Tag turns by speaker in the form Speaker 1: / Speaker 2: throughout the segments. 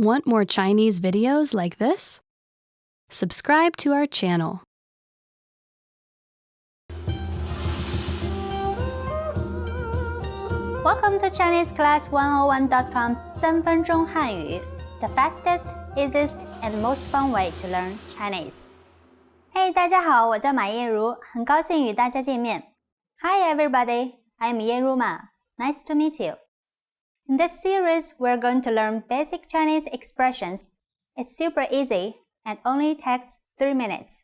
Speaker 1: Want more Chinese videos like this? Subscribe to our channel.
Speaker 2: Welcome to ChineseClass101.com's 三分钟汉语 the fastest, easiest, and most fun way to learn Chinese. Hey, 大家好，我叫马燕如，很高兴与大家见面。Hi everybody, I'm Yanru Ma. Nice to meet you. In this series, we're going to learn basic Chinese expressions. It's super easy and only takes 3 minutes.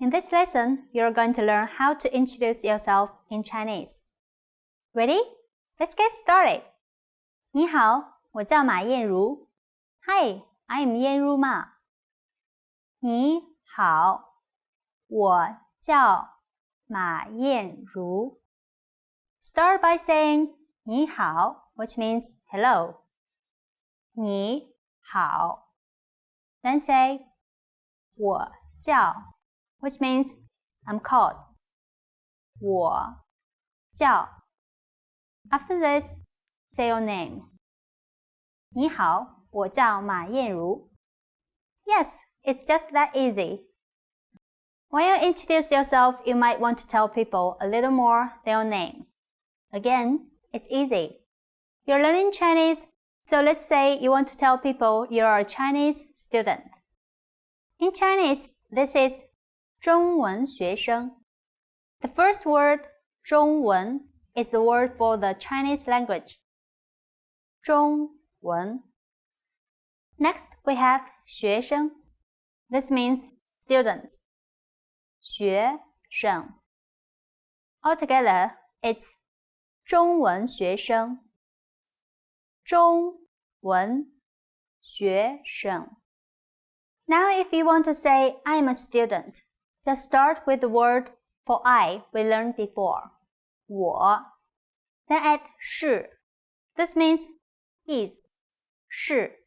Speaker 2: In this lesson, you're going to learn how to introduce yourself in Chinese. Ready? Let's get started. 你好，我叫马燕如。Hi, I'm 燕如嘛。你好，我叫马燕如。Start by saying 你好, which means hello. 你好。Then say 我叫 which means I'm called. 我叫 After this, say your name. 你好，我叫马燕如。Yes, it's just that easy. When you introduce yourself, you might want to tell people a little more their name. Again, it's easy. You're learning Chinese, so let's say you want to tell people you're a Chinese student. In Chinese, this is 中文学生. The first word, 中文 is the word for the Chinese language. 中文. Next, we have 学生. This means student. 学生. Altogether, it's 中文学生。 中文学生. Now, if you want to say I'm a student, just start with the word for I we learned before. 我. Then add 是. This means is. 是.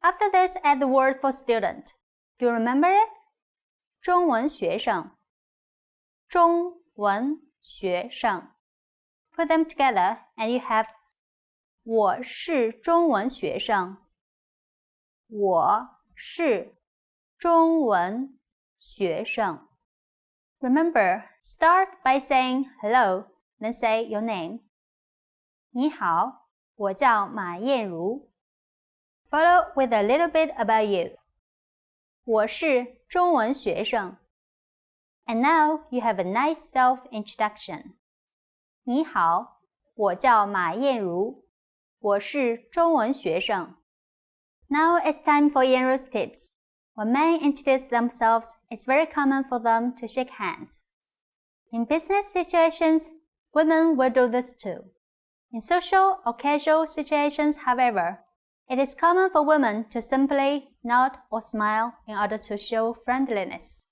Speaker 2: After this, add the word for student. Do you remember it? 中文学生。中文学生。Put them together and you have 我是中文学生。我是中文学生。Remember, start by saying hello, then say your name. 你好，我叫马燕如。Follow with a little bit about you. 我是中文学生。And now you have a nice self-introduction. 你好，我叫马燕如， 我是中文学生。Now it's time for Yanru's tips. When men introduce themselves, it's very common for them to shake hands. In business situations, women will do this too. In social or casual situations, however, it is common for women to simply nod or smile in order to show friendliness.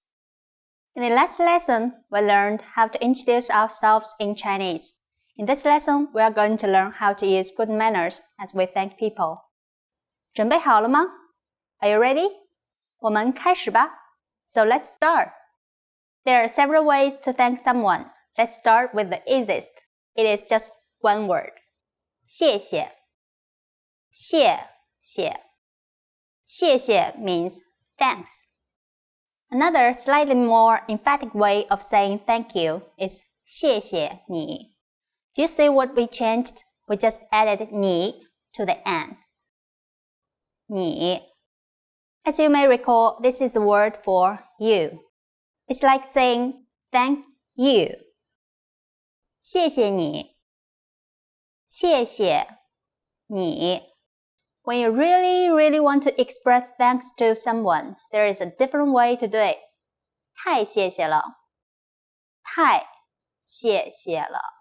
Speaker 2: In the last lesson, we learned how to introduce ourselves in Chinese. In this lesson, we are going to learn how to use good manners as we thank people. 准备好了吗? Are you ready? 我们开始吧. So let's start. There are several ways to thank someone. Let's start with the easiest. It is just one word. 谢谢谢谢谢谢 means thanks. Another slightly more emphatic way of saying thank you is 谢谢你. Do you see what we changed? We just added 你 to the end. 你. As you may recall, this is a word for you. It's like saying thank you. 谢谢你。谢谢你。when you really, really want to express thanks to someone, there is a different way to do it. 太谢谢了，太谢谢了。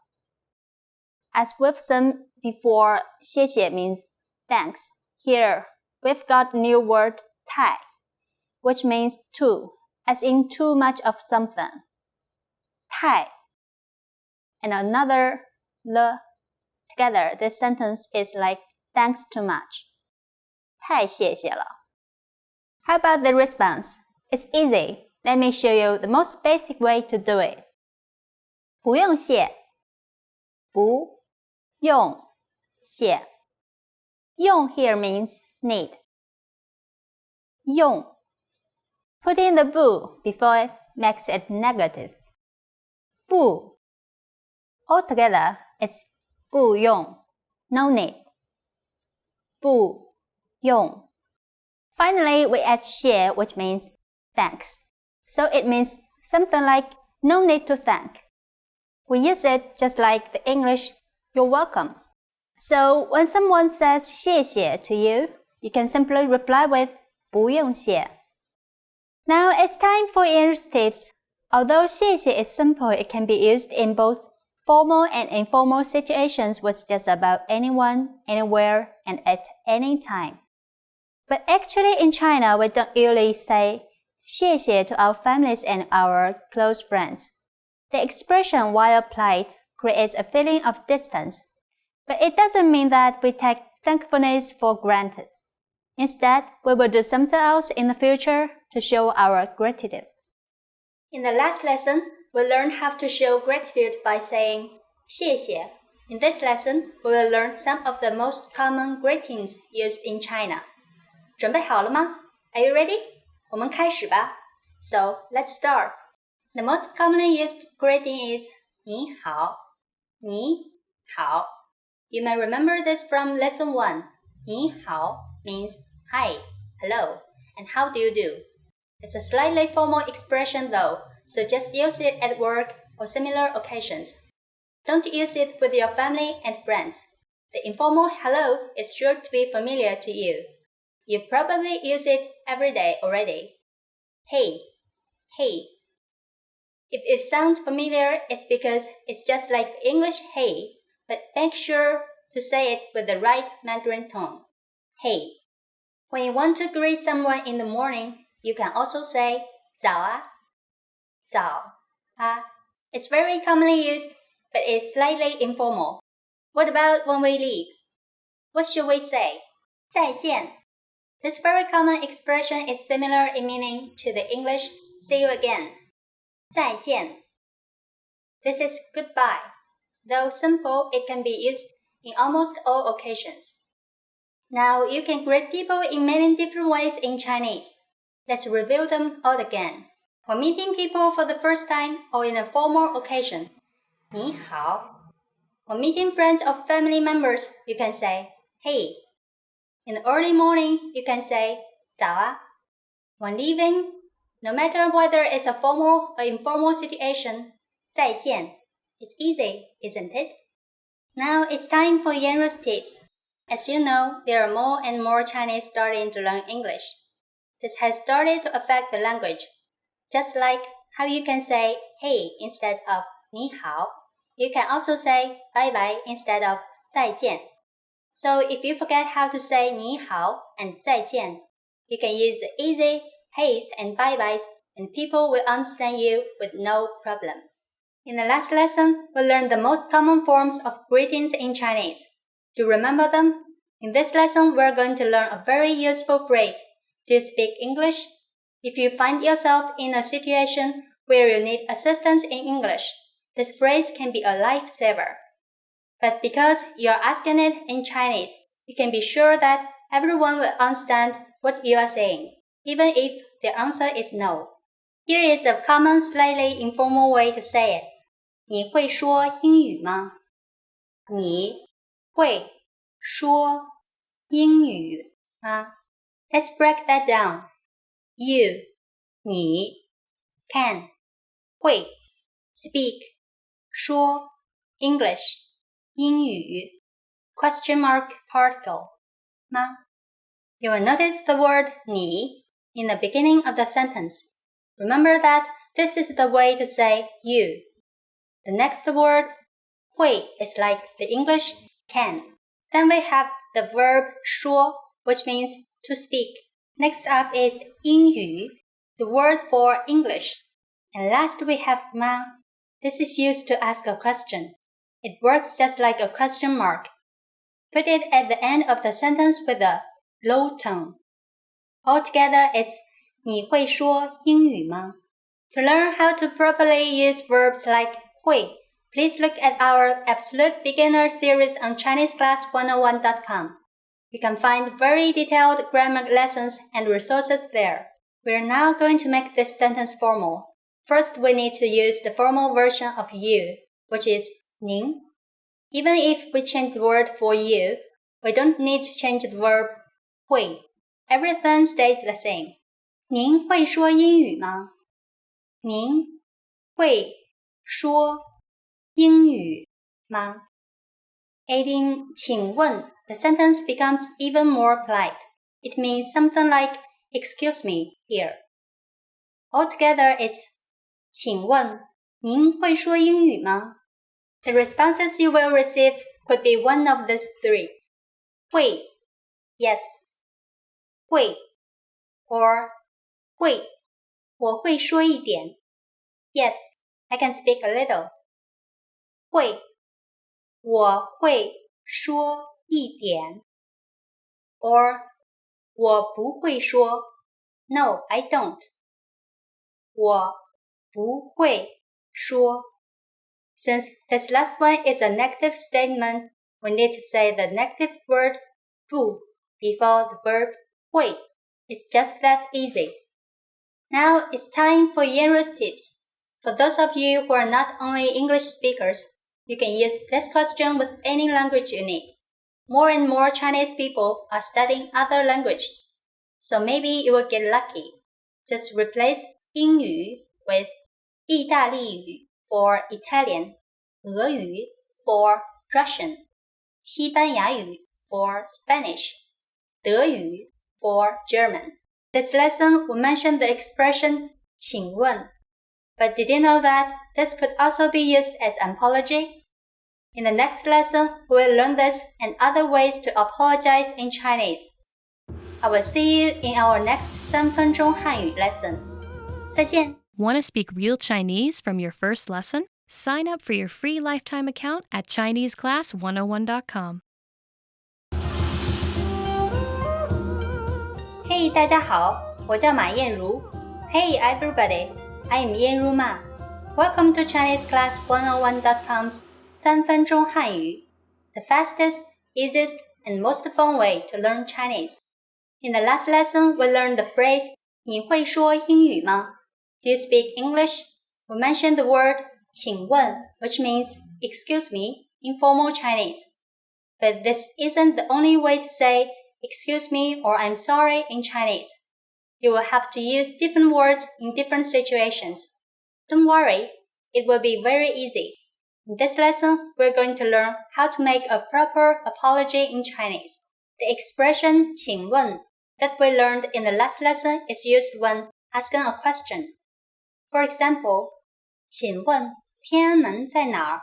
Speaker 2: As we've seen before, 谢谢 means thanks. Here, we've got the new word 太, which means too, as in too much of something. 太 and another 了 together, this sentence is like thanks too much. 太谢谢了。How about the response? It's easy. Let me show you the most basic way to do it. 不用谢，不 用谢。用 here means need. 用 Putting the bu before it makes it negative. 不 Altogether, it's 不用 no need. 不用 Finally, we add 谢 which means thanks. So it means something like no need to thank. We use it just like the English you're welcome. So when someone says 谢谢 to you, you can simply reply with 不用谢. Now it's time for English tips. Although 谢谢 is simple, it can be used in both formal and informal situations with just about anyone, anywhere, and at any time. But actually in China, we don't usually say 谢谢 to our families and our close friends. The expression while applied creates a feeling of distance, but it doesn't mean that we take thankfulness for granted. Instead, we will do something else in the future to show our gratitude. In the last lesson, we learned how to show gratitude by saying 谢谢. In this lesson, we will learn some of the most common greetings used in China. 准备好了吗？Are you ready？我们开始吧。So let's start. The most commonly used greeting is 你好， 你好。You may remember this from lesson one. 你好 means hi, hello, and how do you do? It's a slightly formal expression though, so just use it at work or similar occasions. Don't use it with your family and friends. The informal hello is sure to be familiar to you. You probably use it every day already. Hey, hey. If it sounds familiar, it's because it's just like English hey, but make sure to say it with the right Mandarin tone. Hey. When you want to greet someone in the morning, you can also say 早啊,早啊. It's very commonly used, but it's slightly informal. What about when we leave? What should we say? 再见. This very common expression is similar in meaning to the English see you again. 再见. This is goodbye. Though simple, it can be used in almost all occasions. Now you can greet people in many different ways in Chinese. Let's review them all again. When meeting people for the first time or in a formal occasion, 你好. When meeting friends or family members, you can say, hey, in the early morning, you can say 早啊. When leaving, no matter whether it's a formal or informal situation, 再见. It's easy, isn't it? Now it's time for Yanru's tips. As you know, there are more and more Chinese starting to learn English. This has started to affect the language. Just like how you can say hey instead of 你好, you can also say bye bye instead of 再见. So if you forget how to say 你好 and 再见, you can use the easy heys and bye byes and people will understand you with no problem. In the last lesson, we learned the most common forms of greetings in Chinese. To remember them, in this lesson we're going to learn a very useful phrase. Do you speak English? If you find yourself in a situation where you need assistance in English, this phrase can be a lifesaver. But because you're asking it in Chinese, you can be sure that everyone will understand what you are saying, even if the answer is no. Here is a common, slightly informal way to say it. 你会说英语吗？你会说英语吗？Let's break that down. You, 你 can 会 speak 说 English 英语 question mark particle 吗 You will notice the word 你 in the beginning of the sentence. Remember that this is the way to say you. The next word 会 is like the English can. Then we have the verb 说 which means to speak. Next up is 英语 the word for English. And last we have 吗 This is used to ask a question. It works just like a question mark. Put it at the end of the sentence with a low tone. Altogether, it's 你会说英语吗? To learn how to properly use verbs like 会, please look at our Absolute Beginner series on ChineseClass101.com. You can find very detailed grammar lessons and resources there. We are now going to make this sentence formal. First, we need to use the formal version of you, which is 您. Even if we change the word for you, we don't need to change the verb 会. Everything stays the same. 您会说英语吗？您会说英语吗？Adding 请问 the sentence becomes even more polite. It means something like excuse me here. Altogether it's 请问您会说英语吗 The responses you will receive could be one of these three. 会 yes 会 or 会我会说一点 Yes, I can speak a little. 会我会说一点 or 我不会说 No, I don't. 我不会说 Since this last one is a negative statement, we need to say the negative word 不 before the verb Wait, it's just that easy. Now it's time for Yanru's tips. For those of you who are not only English speakers, you can use this question with any language you need. More and more Chinese people are studying other languages, so maybe you will get lucky. Just replace 英语 with 意大利语 for Italian, 俄语 for Russian, 西班牙语 for Spanish, 德语 for German. This lesson we mentioned the expression 请问 but did you know that this could also be used as an apology? In the next lesson, we will learn this and other ways to apologize in Chinese. I will see you in our next 三分钟汉语 lesson. 再见。
Speaker 1: Want to speak real Chinese from your first lesson? Sign up for your free lifetime account at ChineseClass101.com.
Speaker 2: Hey，大家好，我叫马燕如。Hey everybody, I am Yanru Ma. Welcome to ChineseClass101.com's 三分钟汉语, the fastest, easiest, and most fun way to learn Chinese. In the last lesson, we learned the phrase 你会说英语吗? Do you speak English? We mentioned the word 请问, which means excuse me in formal Chinese. But this isn't the only way to say excuse me or I'm sorry in Chinese. You will have to use different words in different situations. Don't worry, it will be very easy. In this lesson, we're going to learn how to make a proper apology in Chinese. The expression 请问 that we learned in the last lesson is used when asking a question. For example, 请问天安门在哪儿?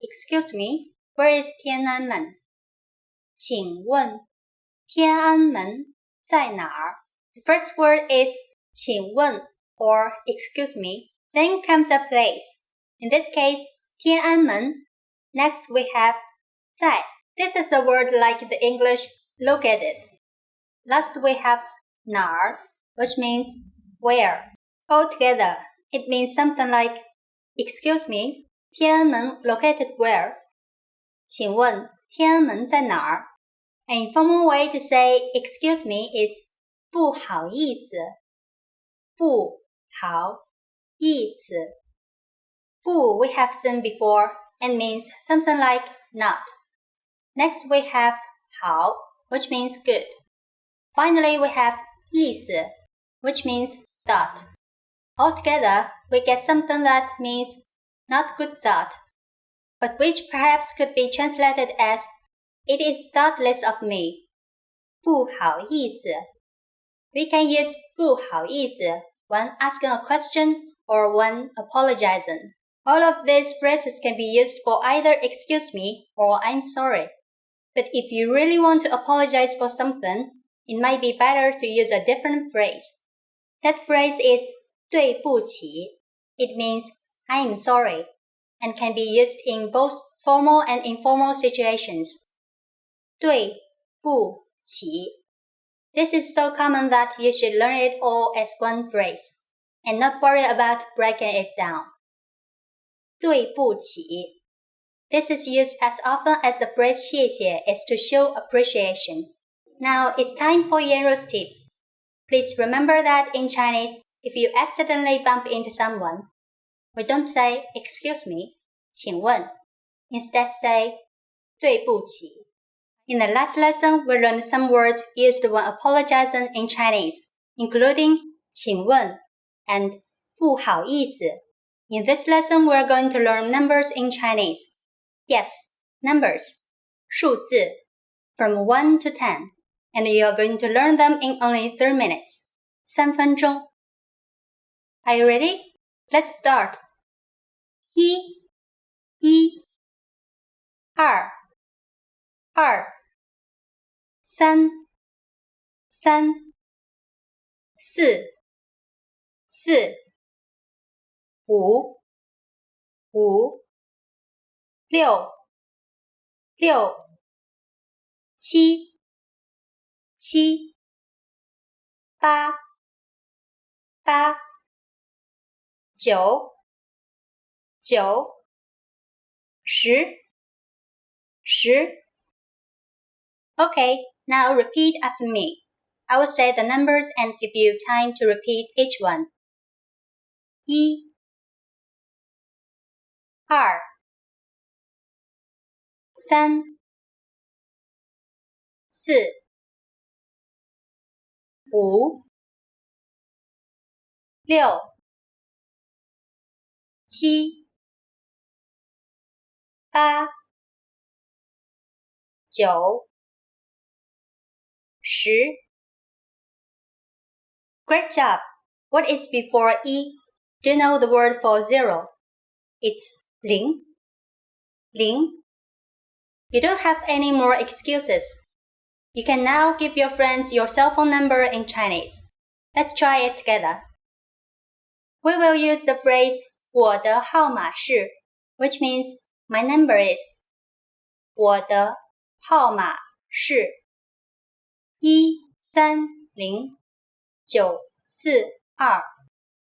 Speaker 2: Excuse me, where is 天安门?请问 天安门在哪儿? The first word is 请问 or excuse me. Then comes a place. In this case, 天安门. Next we have 在. This is a word like the English located. Last we have 哪儿, which means where. Altogether, it means something like Excuse me, 天安门 located where? 请问天安门在哪儿? An informal way to say excuse me is 不好意思，不好意思。不 we have seen before and means something like not. Next we have 好 which means good. Finally we have 意思 which means thought. Altogether, we get something that means not good thought, but which perhaps could be translated as it is thoughtless of me. 不好意思 we can use 不好意思 when asking a question or when apologizing. All of these phrases can be used for either excuse me or I'm sorry. But if you really want to apologize for something, it might be better to use a different phrase. That phrase is 对不起. It means I am sorry and can be used in both formal and informal situations. 对不起. This is so common that you should learn it all as one phrase and not worry about breaking it down. 对不起. This is used as often as the phrase 谢谢 is to show appreciation. Now it's time for Yanru's tips. Please remember that in Chinese, if you accidentally bump into someone, we don't say, excuse me, 请问. Instead say, 对不起. In the last lesson, we learned some words used when apologizing in Chinese, including 请问 and 不好意思. In this lesson, we are going to learn numbers in Chinese. Yes, numbers, 数字 from 1 to 10 and you are going to learn them in only 3 minutes. 三分钟. Are you ready? Let's start. 一，一，二，二， 三，三，四，四，五，五，六，六，七。七、八、八、九、九、十、十。OK now repeat after me. I will say the numbers and give you time to repeat each one. 一、二、三、四。五、六、七、八、九、 十。Great job! What is before E? Do you know the word for zero? It's 零. Ling. You don't have any more excuses. You can now give your friends your cell phone number in Chinese. Let's try it together. We will use the phrase 我的号码是 which means my number is 我的号码是 一三零九四二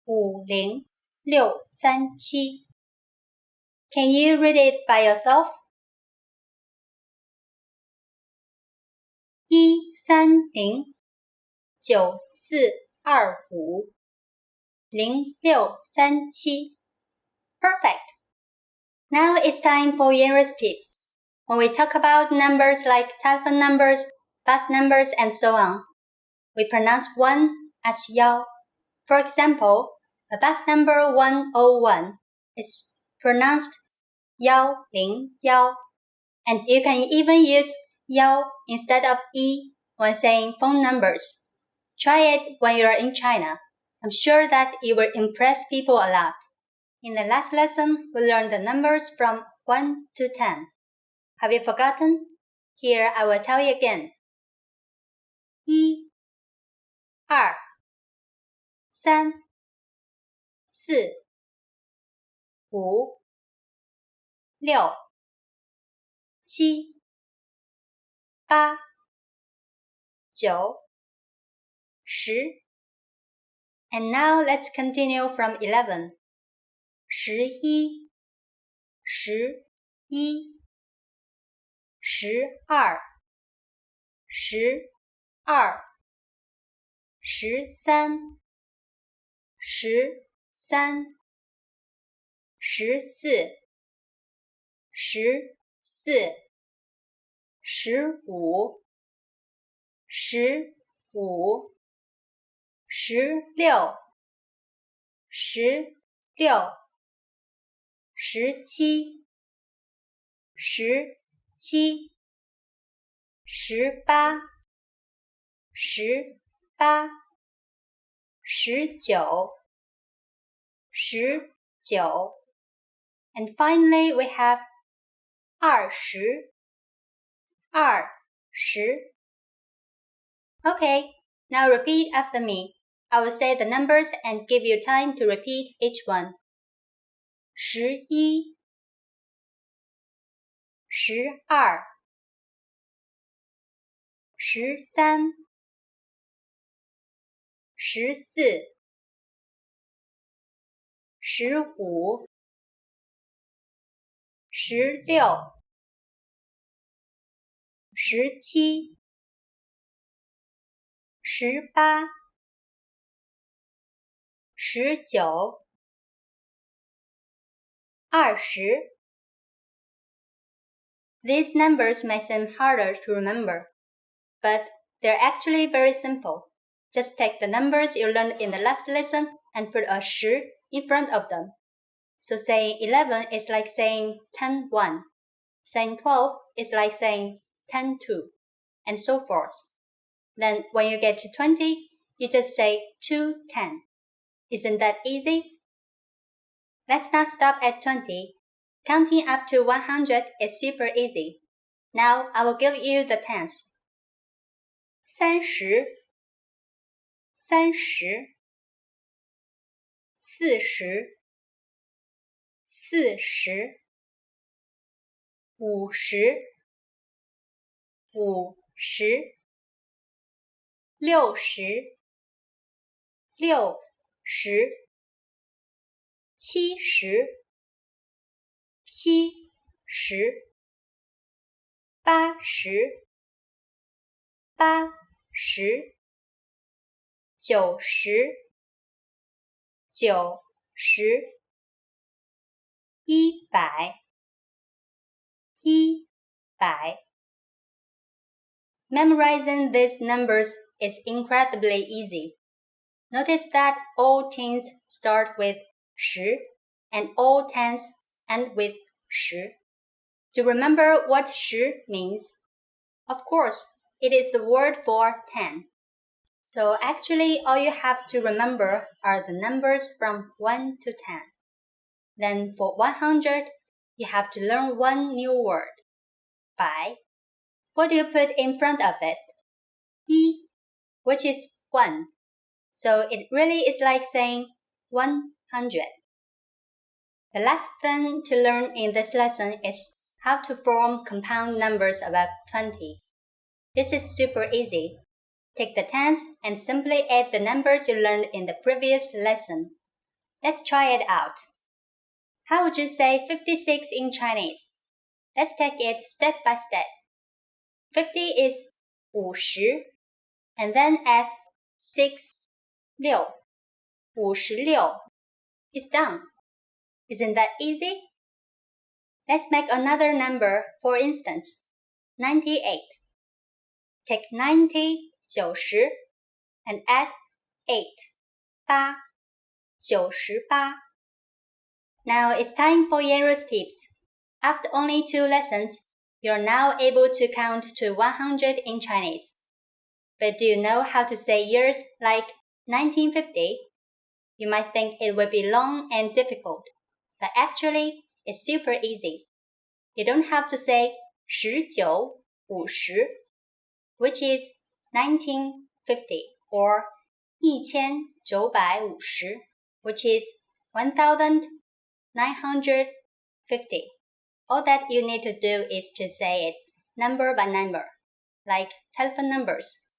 Speaker 2: 五零六三七。Can you read it by yourself? 一三零九四二五零六三七。Perfect. Now it's time for Yanru's tips. When we talk about numbers like telephone numbers, bus numbers, and so on, we pronounce one as yao. For example, a bus number 101 is pronounced yao ling yao, and you can even use Yao instead of E when saying phone numbers. Try it when you are in China. I'm sure that it will impress people a lot. In the last lesson, we learned the numbers from 1 to 10. Have you forgotten? Here I will tell you again. 一、二、三、四、五、六、七。八、九、十。And now let's continue from eleven. 十一、十一、十二、十二、十三、十三、十四、十四。十五，十五，十六，十六，十七，十七，十八，十八，十九，十九，and finally we have 二十。二十。Okay, now repeat after me. I will say the numbers and give you time to repeat each one. 十一、十二、十三、 十四、十五、十六。十七、 十八、十九、二十。These numbers may seem harder to remember, but they're actually very simple. Just take the numbers you learned in the last lesson and put a 10 in front of them. So saying 11 is like saying 10 1. Saying 12 is like saying 10 2. And so forth. Then when you get to 20, you just say 2 10. Isn't that easy? Let's not stop at 20. Counting up to 100 is super easy. Now I will give you the tens. Thirty. 三十，四十，四十，五十，五十，六十，六十，七十。七十，八十，八十，九十，九十，一百，一百。Memorizing these numbers is incredibly easy. Notice that all tens start with 十 and all tens and with 十. To remember what 十 means, of course, it is the word for 10. So actually, all you have to remember are the numbers from 1 to 10. Then for 100, you have to learn one new word. 百. What do you put in front of it? 一, which is 1. So it really is like saying 100. The last thing to learn in this lesson is how to form compound numbers above 20. This is super easy. Take the tens and simply add the numbers you learned in the previous lesson. Let's try it out. How would you say 56 in Chinese? Let's take it step by step. 50 is 50 and then add 6, 6. 56 is done. Isn't that easy? Let's make another number, for instance, 98. Take 90, 90, and add 8, 8, 98. Now it's time for Yanru's tips. After only two lessons, you're now able to count to 100 in Chinese. But do you know how to say years like 1950? You might think it would be long and difficult but actually it's super easy. You don't have to say 1950, which is 1950 or 1950, which is 1950. All that you need to do is to say it number by number, like telephone numbers.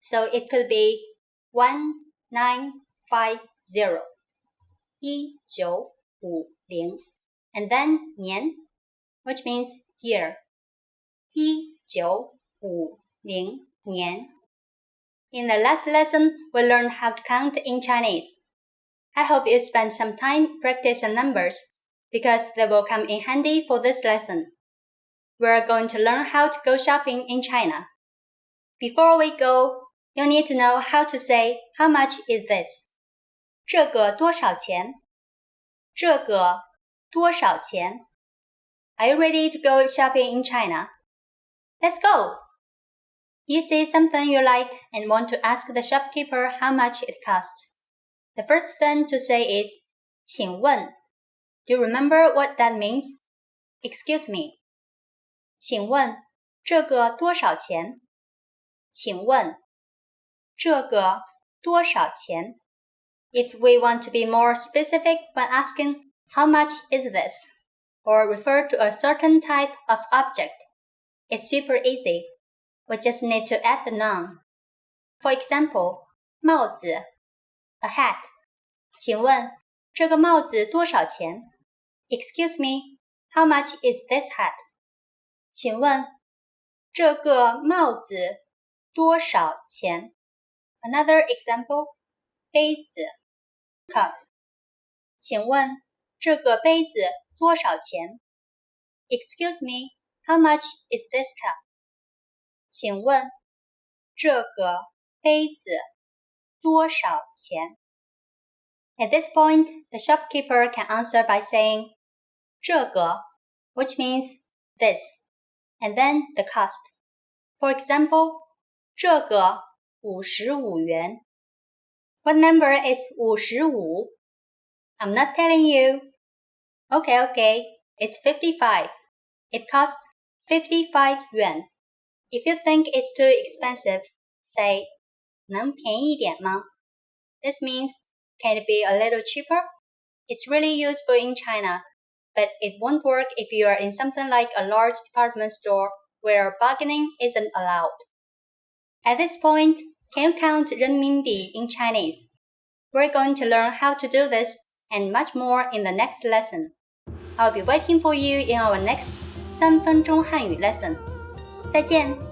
Speaker 2: So it could be 1950, 1950, and then 年, which means year, 1950. 年. In the last lesson, we learned how to count in Chinese. I hope you spend some time practicing numbers because they will come in handy for this lesson. We're going to learn how to go shopping in China. Before we go, you need to know how to say how much is this. 这个多少钱？这个多少钱？Are you ready to go shopping in China? Let's go! You see something you like and want to ask the shopkeeper how much it costs. The first thing to say is 请问 Do you remember what that means? Excuse me. 请问这个多少钱？请问这个多少钱？if we want to be more specific when asking how much is this or refer to a certain type of object, it's super easy. We just need to add the noun. For example, 帽子 a hat. 请问这个帽子多少钱？Excuse me, how much is this hat? 请问这个帽子多少钱？ Another example，杯子，cup。请问这个杯子多少钱？Excuse me, how much is this cup？ 请问这个杯子多少钱？At this point, the shopkeeper can answer by saying 这个 which means this, and then the cost. For example, 这个五十五元。What number is 五十五? I'm not telling you. Okay, okay, it's 55. It costs 55 yuan. If you think it's too expensive, say 能便宜点吗? This means can it be a little cheaper? It's really useful in China but it won't work if you are in something like a large department store where bargaining isn't allowed. At this point, can you count renminbi in Chinese? We're going to learn how to do this and much more in the next lesson. I'll be waiting for you in our next 三分钟汉语 lesson. 再见。